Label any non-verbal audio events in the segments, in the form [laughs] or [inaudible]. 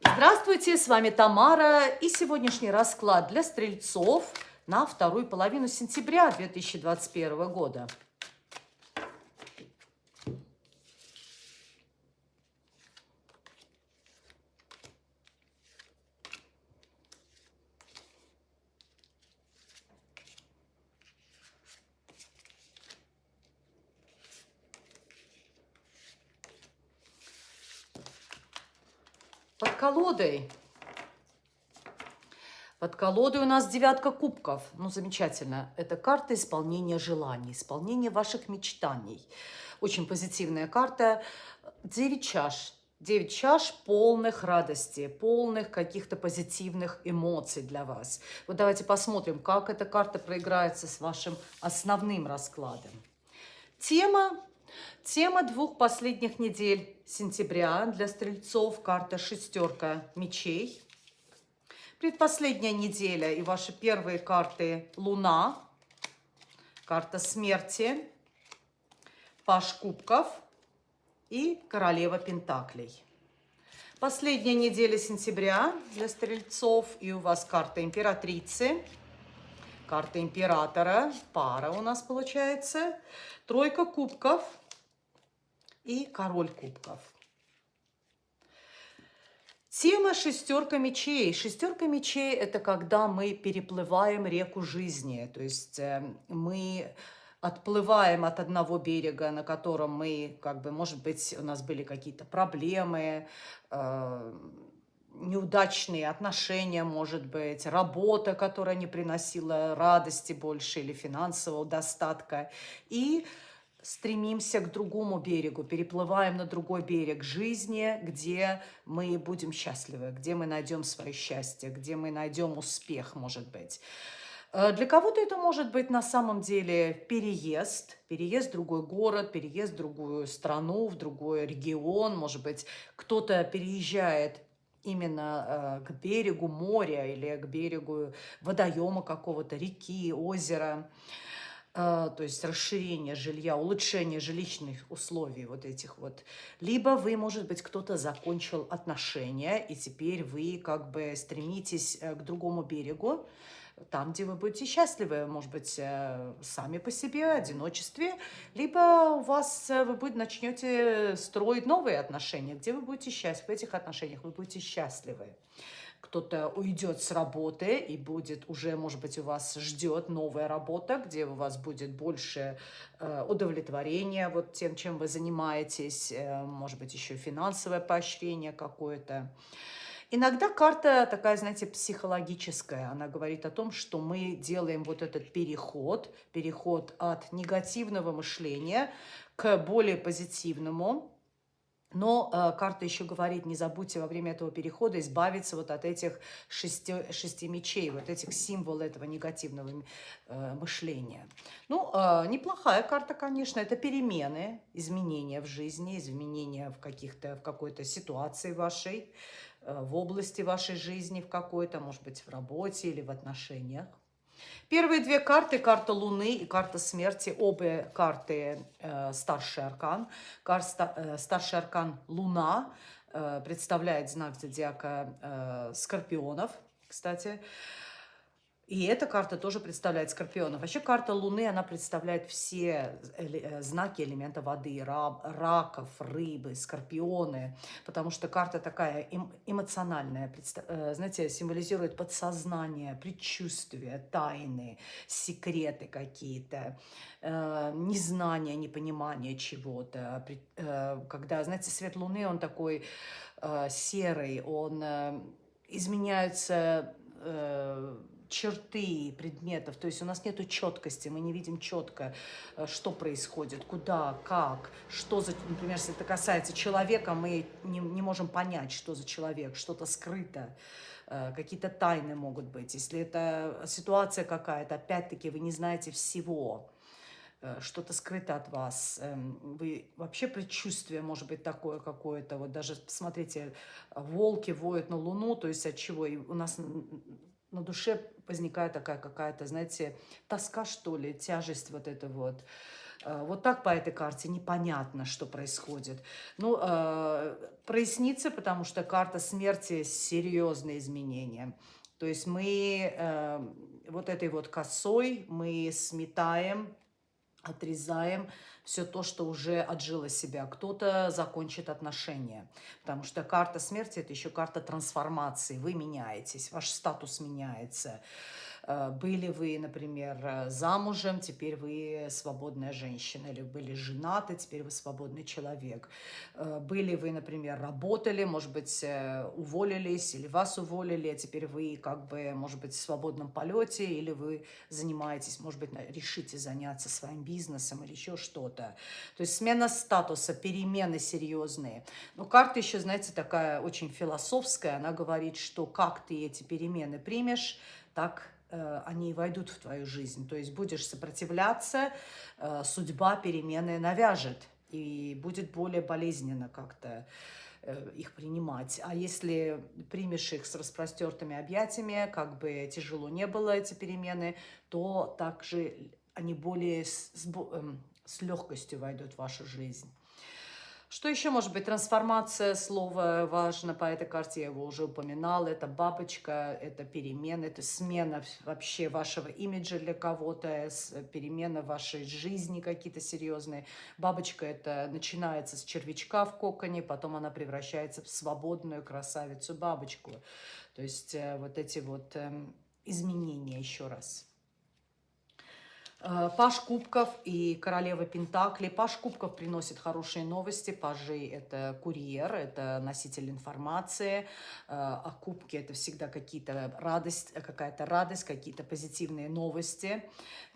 Здравствуйте, с вами Тамара и сегодняшний расклад для стрельцов на вторую половину сентября 2021 года. Под колодой. Под колодой у нас девятка кубков. Ну, замечательно. Это карта исполнения желаний, исполнения ваших мечтаний. Очень позитивная карта. Девять чаш. Девять чаш полных радости, полных каких-то позитивных эмоций для вас. Вот давайте посмотрим, как эта карта проиграется с вашим основным раскладом. Тема Тема двух последних недель сентября для стрельцов карта шестерка мечей. Предпоследняя неделя и ваши первые карты Луна, карта смерти, Паш кубков и Королева пентаклей. Последняя неделя сентября для стрельцов и у вас карта императрицы, карта императора, пара у нас получается, тройка кубков – и король кубков. Тема шестерка мечей. Шестерка мечей – это когда мы переплываем реку жизни. То есть э, мы отплываем от одного берега, на котором мы, как бы, может быть, у нас были какие-то проблемы, э, неудачные отношения, может быть, работа, которая не приносила радости больше или финансового достатка. И стремимся к другому берегу, переплываем на другой берег жизни, где мы будем счастливы, где мы найдем свое счастье, где мы найдем успех, может быть. Э, для кого-то это может быть на самом деле переезд, переезд в другой город, переезд в другую страну, в другой регион. Может быть, кто-то переезжает именно э, к берегу моря или к берегу водоема какого-то, реки, озера. А, то есть расширение жилья, улучшение жилищных условий вот этих вот. Либо вы, может быть, кто-то закончил отношения, и теперь вы как бы стремитесь э, к другому берегу, там, где вы будете счастливы, может быть, э, сами по себе, в одиночестве, либо у вас э, вы будете, начнете строить новые отношения, где вы будете счастливы, в этих отношениях вы будете счастливы кто-то уйдет с работы и будет уже, может быть, у вас ждет новая работа, где у вас будет больше э, удовлетворения вот тем, чем вы занимаетесь, э, может быть, еще финансовое поощрение какое-то. Иногда карта такая, знаете, психологическая. Она говорит о том, что мы делаем вот этот переход, переход от негативного мышления к более позитивному, но э, карта еще говорит, не забудьте во время этого перехода избавиться вот от этих шести, шести мечей, вот этих символов этого негативного э, мышления. Ну, э, неплохая карта, конечно, это перемены, изменения в жизни, изменения в, каких-то, в какой-то ситуации вашей, э, в области вашей жизни в какой-то, может быть, в работе или в отношениях. Первые две карты, карта Луны и карта Смерти, обе карты э, старший аркан. Карта, э, старший аркан Луна э, представляет знак зодиака э, Скорпионов, кстати. И эта карта тоже представляет скорпионов. Вообще карта Луны, она представляет все э, знаки элемента воды. Раков, рыбы, скорпионы. Потому что карта такая эмоциональная. Э, знаете, символизирует подсознание, предчувствия, тайны, секреты какие-то. Э, незнание, непонимание чего-то. Когда, знаете, свет Луны, он такой серый, он изменяется черты предметов, то есть у нас нет четкости, мы не видим четко, э, что происходит, куда, как, что за, например, если это касается человека, мы не, не можем понять, что за человек, что-то скрыто, э, какие-то тайны могут быть. Если это ситуация какая-то, опять-таки вы не знаете всего, э, что-то скрыто от вас, эм, вы вообще предчувствие может быть такое какое-то, вот даже, посмотрите, волки воют на луну, то есть от чего, и у нас на душе возникает такая какая-то, знаете, тоска, что ли, тяжесть вот эта вот. Э, вот так по этой карте непонятно, что происходит. Ну, э, прояснится, потому что карта смерти – серьезные изменения. То есть мы э, вот этой вот косой мы сметаем, отрезаем все то, что уже отжило себя. Кто-то закончит отношения, потому что карта смерти – это еще карта трансформации. Вы меняетесь, ваш статус меняется. Э, были вы, например, э, замужем, теперь вы свободная женщина, или были женаты, теперь вы свободный человек. Э, были вы, например, работали, может быть, уволились, или вас уволили, а теперь вы, как бы, может быть, в свободном полете, или вы занимаетесь, может быть, решите заняться своим бизнесом или еще что-то. То есть смена статуса, перемены серьезные. Но карта еще, знаете, такая очень философская, она говорит, что как ты эти перемены примешь, так Э, они войдут в твою жизнь. То есть будешь сопротивляться, э, судьба перемены навяжет, и будет более болезненно как-то э, их принимать. А если примешь их с распростертыми объятиями, как бы тяжело не было эти перемены, то также они более с, с, эм, с легкостью войдут в вашу жизнь. Что еще может быть? Трансформация слова важно по этой карте, я его уже упоминала. Это бабочка, это перемена, это смена вообще вашего имиджа для кого-то, перемена вашей жизни какие-то серьезные. Бабочка это начинается с червячка в коконе, потом она превращается в свободную красавицу-бабочку. То есть э, вот эти вот эм, изменения еще раз. Э, Паш Кубков и Королева Пентакли. Паш Кубков приносит хорошие новости. Пажи – это курьер, это носитель информации. Э, а кубки – это всегда какие-то радость, какая-то радость, какие-то позитивные новости.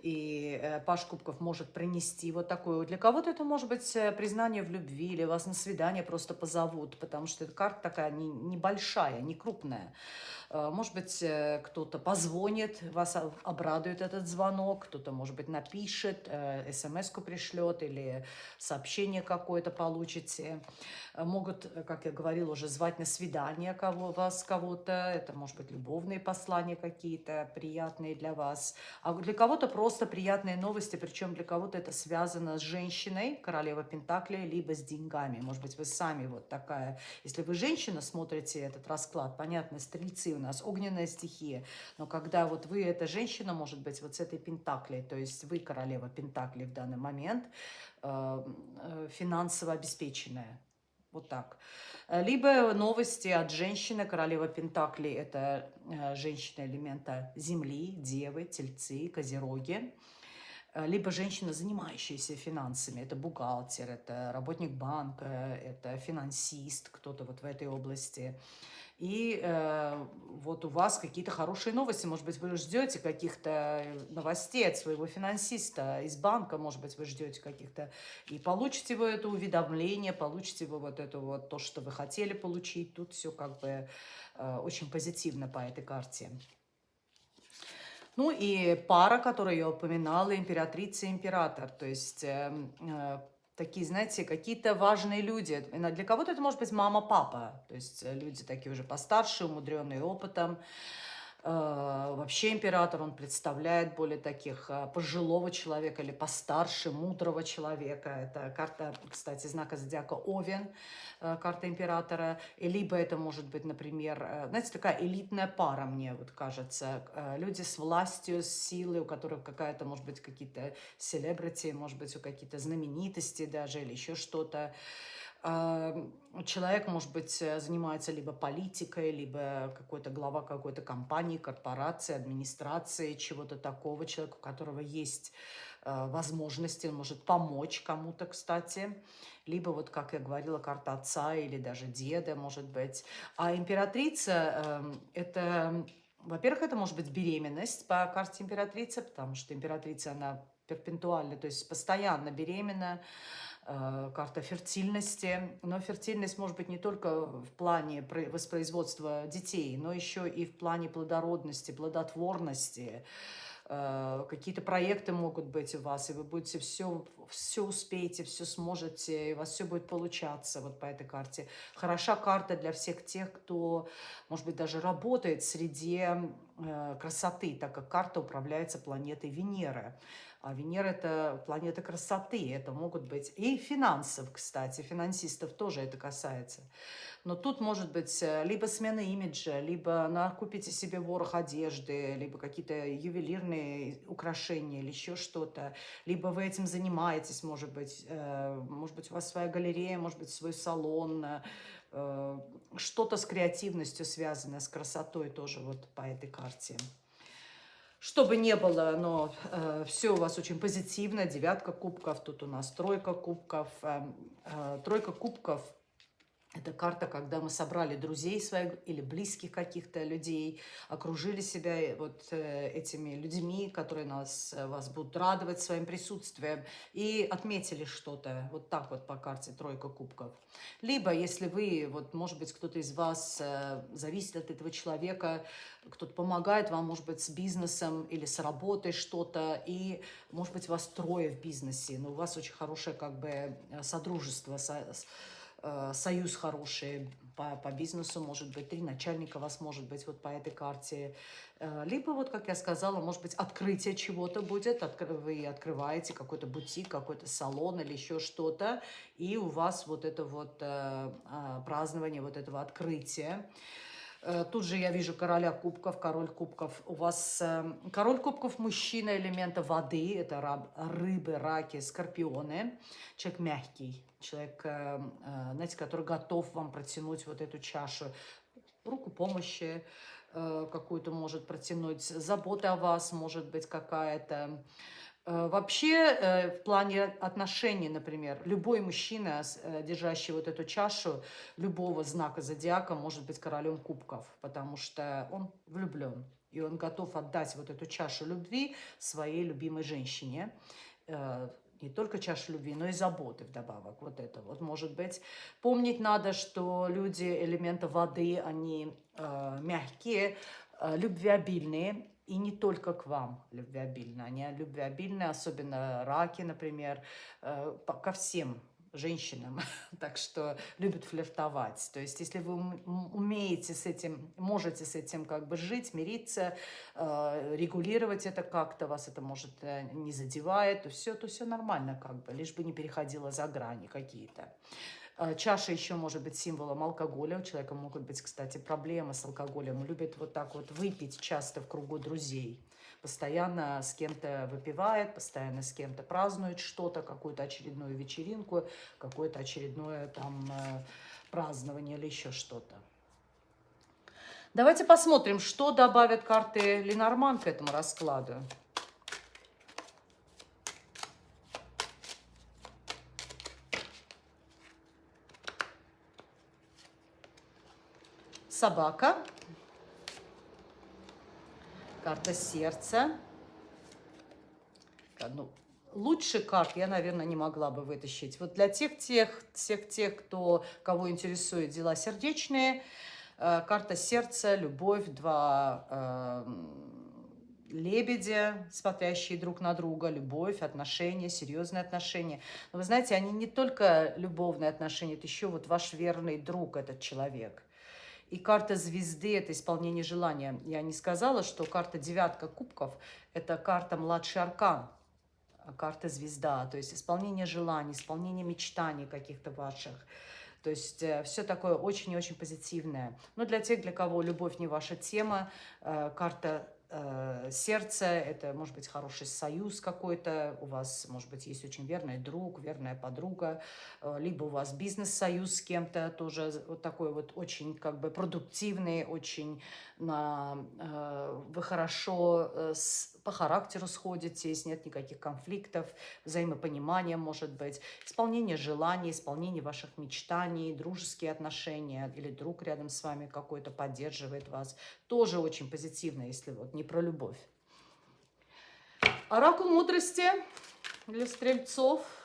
И э, Паш Кубков может принести вот такое. Для кого-то это может быть признание в любви, или вас на свидание просто позовут, потому что эта карта такая небольшая, не крупная. Может быть, кто-то позвонит, вас обрадует этот звонок, кто-то, может быть, напишет, смс-ку пришлет или сообщение какое-то получите. Могут, как я говорила, уже звать на свидание кого, вас, кого-то. Это, может быть, любовные послания какие-то приятные для вас. А для кого-то просто приятные новости, причем для кого-то это связано с женщиной, королева Пентакли, либо с деньгами. Может быть, вы сами вот такая. Если вы женщина, смотрите этот расклад, понятно, стрельцы нас огненная стихия, но когда вот вы, эта женщина, может быть, вот с этой пентаклей, то есть вы королева пентаклей в данный момент, э, э, финансово обеспеченная, вот так. Либо новости от женщины, королева Пентакли, это э, женщина элемента Земли, Девы, Тельцы, Козероги. Либо женщина, занимающаяся финансами, это бухгалтер, это работник банка, это финансист, кто-то вот в этой области и э, вот у вас какие-то хорошие новости, может быть, вы ждете каких-то новостей от своего финансиста из банка, может быть, вы ждете каких-то, и получите вы это уведомление, получите вы вот это вот то, что вы хотели получить, тут все как бы э, очень позитивно по этой карте. Ну и пара, которую я упоминала, императрица и император, то есть э, э, такие, знаете, какие-то важные люди. Для кого-то это может быть мама-папа, то есть э, люди такие уже постарше, умудренные опытом. Э, вообще император, он представляет более таких э, пожилого человека или постарше, мудрого человека. Это карта, кстати, знака зодиака Овен, э, карта императора. И либо это может быть, например, знаете, такая элитная пара, мне вот кажется. Люди с властью, с силой, у которых какая-то, может быть, какие-то селебрити, может быть, у какие-то знаменитости даже или еще что-то человек, может быть, э, занимается либо политикой, либо какой-то глава какой-то компании, корпорации, администрации, чего-то такого, человека, у которого есть э, возможности, он может помочь кому-то, кстати. Либо, вот как я говорила, карта отца или даже деда, может быть. А императрица эм, – это, во-первых, это может быть беременность по карте императрицы, потому что императрица, она перпентуально, то есть постоянно беременна, карта фертильности. Но фертильность может быть не только в плане воспроизводства детей, но еще и в плане плодородности, плодотворности. Э, какие-то проекты могут быть у вас, и вы будете все все успеете, все сможете, и у вас все будет получаться вот по этой карте. Хороша карта для всех тех, кто, может быть, даже работает в среде э, красоты, так как карта управляется планетой Венеры. А Венера – это планета красоты, это могут быть и финансов, кстати, финансистов тоже это касается. Но тут может быть э, либо смена имиджа, либо накупите себе ворох одежды, либо какие-то ювелирные украшения или еще что-то. Либо вы этим занимаетесь, может быть, э, может быть, у вас своя галерея, может быть, свой салон, э, что-то с креативностью связанное, с красотой тоже вот по этой карте. Что бы ни было, но э, все у вас очень позитивно. Девятка кубков, тут у нас тройка кубков. Э, э, тройка кубков – это карта, когда мы собрали друзей своих или близких каких-то людей, окружили себя вот э, этими людьми, которые нас, э, вас будут радовать своим присутствием, и отметили что-то, вот так вот по карте тройка кубков. Либо, если вы, вот, может быть, кто-то из вас э, зависит от этого человека, кто-то помогает вам, может быть, с бизнесом или с работой что-то, и, может быть, вас трое в бизнесе, но у вас очень хорошее как бы содружество, со, Э, союз хороший по, по бизнесу, может быть, три начальника вас может быть вот по этой карте. Э, либо, вот как я сказала, может быть, открытие чего-то будет, вы открываете какой-то бутик, какой-то салон или еще что-то, и у вас вот это вот э, празднование вот этого открытия. Э, тут же я вижу короля кубков, король кубков. У вас э, король кубков мужчина элемента воды. Это раб, рыбы, раки, скорпионы. Человек мягкий. Человек, э, знаете, который готов вам протянуть вот эту чашу. Руку помощи какую-то может протянуть. Забота о вас может быть какая-то. Э, вообще, э, в плане отношений, например, любой мужчина, э, держащий вот эту чашу любого знака зодиака, может быть королем кубков, потому что он влюблен. И он готов отдать вот эту чашу любви своей любимой женщине. Не только чашу любви, но и заботы вдобавок. Вот это вот может быть. Помнить надо, что люди элемента воды, они мягкие, любвеобильные и не только к вам любвеобильны. Они любвеобильны, особенно раки, например, э, ко всем женщинам, [laughs] так что любят флиртовать. То есть, если вы умеете с этим, можете с этим как бы жить, мириться, э, регулировать это как-то, вас это может э, не задевает, то все, то все нормально как бы, лишь бы не переходило за грани какие-то. А, чаша еще может быть символом алкоголя. У человека могут быть, кстати, проблемы с алкоголем. Любит вот так вот выпить часто в кругу друзей. Постоянно с кем-то выпивает, постоянно с кем-то празднует что-то, какую-то очередную вечеринку, какое-то очередное там э, празднование или еще что-то. Давайте посмотрим, что добавят карты Ленорман к этому раскладу. Собака, карта сердца. Ну, лучше карт я, наверное, не могла бы вытащить. Вот для тех, тех, всех тех, кто, кого интересует дела сердечные, э, карта сердца, любовь, два э, лебедя, смотрящие друг на друга, любовь, отношения, серьезные отношения. Но вы знаете, они не только любовные отношения, это еще вот ваш верный друг, этот человек – и карта звезды – это исполнение желания. Я не сказала, что карта девятка кубков – это карта младший аркан, а карта звезда, то есть исполнение желаний, исполнение мечтаний каких-то ваших. То есть э, все такое очень и очень позитивное. Но для тех, для кого любовь не ваша тема, э, карта сердце, это может быть хороший союз какой-то, у вас, может быть, есть очень верный друг, верная подруга, э, либо у вас бизнес-союз с кем-то, тоже вот такой вот очень как бы продуктивный, очень на, э, вы хорошо э, с, по характеру сходитесь, нет никаких конфликтов, взаимопонимание может быть, исполнение желаний, исполнение ваших мечтаний, дружеские отношения или друг рядом с вами какой-то поддерживает вас, тоже очень позитивно, если вот не про любовь. Оракул мудрости для стрельцов –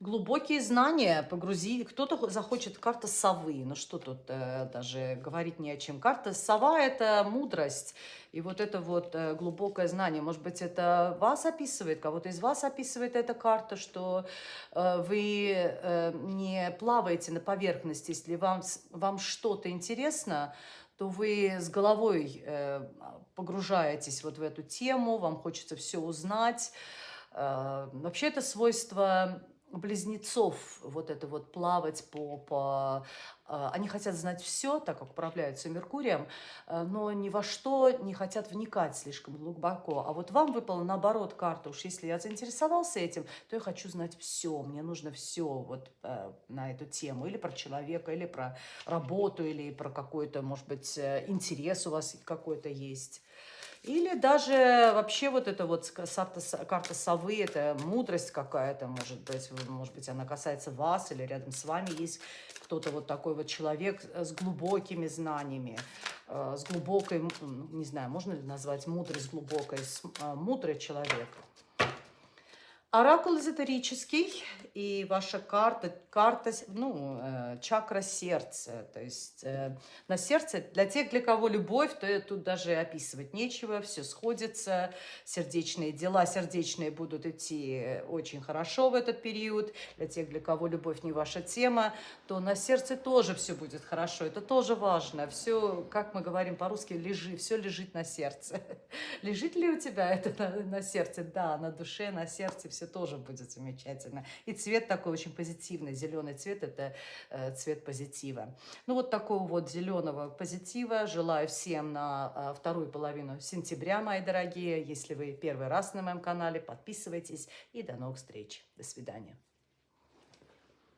Глубокие знания погрузи. Кто-то захочет карта совы. Ну что тут э, даже говорить не о чем. Карта сова – это мудрость. И вот это вот э, глубокое знание. Может быть, это вас описывает, кого-то из вас описывает эта карта, что э, вы э, не плаваете на поверхности. Если вам, вам что-то интересно, то вы с головой э, погружаетесь вот в эту тему, вам хочется все узнать. Э, вообще это свойство близнецов вот это вот плавать по, по... А, они хотят знать все, так как управляются Меркурием, э, но ни во что не хотят вникать слишком глубоко. А вот вам выпала наоборот карта. Уж если я заинтересовался этим, то я хочу знать все. Мне нужно все вот э, на эту тему. Или про человека, или про работу, или про какой-то, может быть, э, интерес у вас какой-то есть. Или даже вообще вот эта вот карта, совы, это мудрость какая-то, может быть, может быть, она касается вас или рядом с вами есть кто-то вот такой вот человек с глубокими знаниями, э, с глубокой, не знаю, можно ли назвать мудрость глубокой, э, мудрый человек. Оракул эзотерический, и ваша карта, карта, ну, э, чакра сердца, то есть э, на сердце, для тех, для кого любовь, то тут даже описывать нечего, все сходится, сердечные дела, сердечные будут идти очень хорошо в этот период, для тех, для кого любовь не ваша тема, то на сердце тоже все будет хорошо, это тоже важно, все, как мы говорим по-русски, лежи, все лежит на сердце. [laughs] Лежит ли у тебя это на, на сердце? Да, на душе, на сердце, все тоже будет замечательно. И цвет такой очень позитивный. Зеленый цвет – это э, цвет позитива. Ну, вот такого вот зеленого позитива желаю всем на э, вторую половину сентября, мои дорогие. Если вы первый раз на моем канале, подписывайтесь. И до новых встреч. До свидания.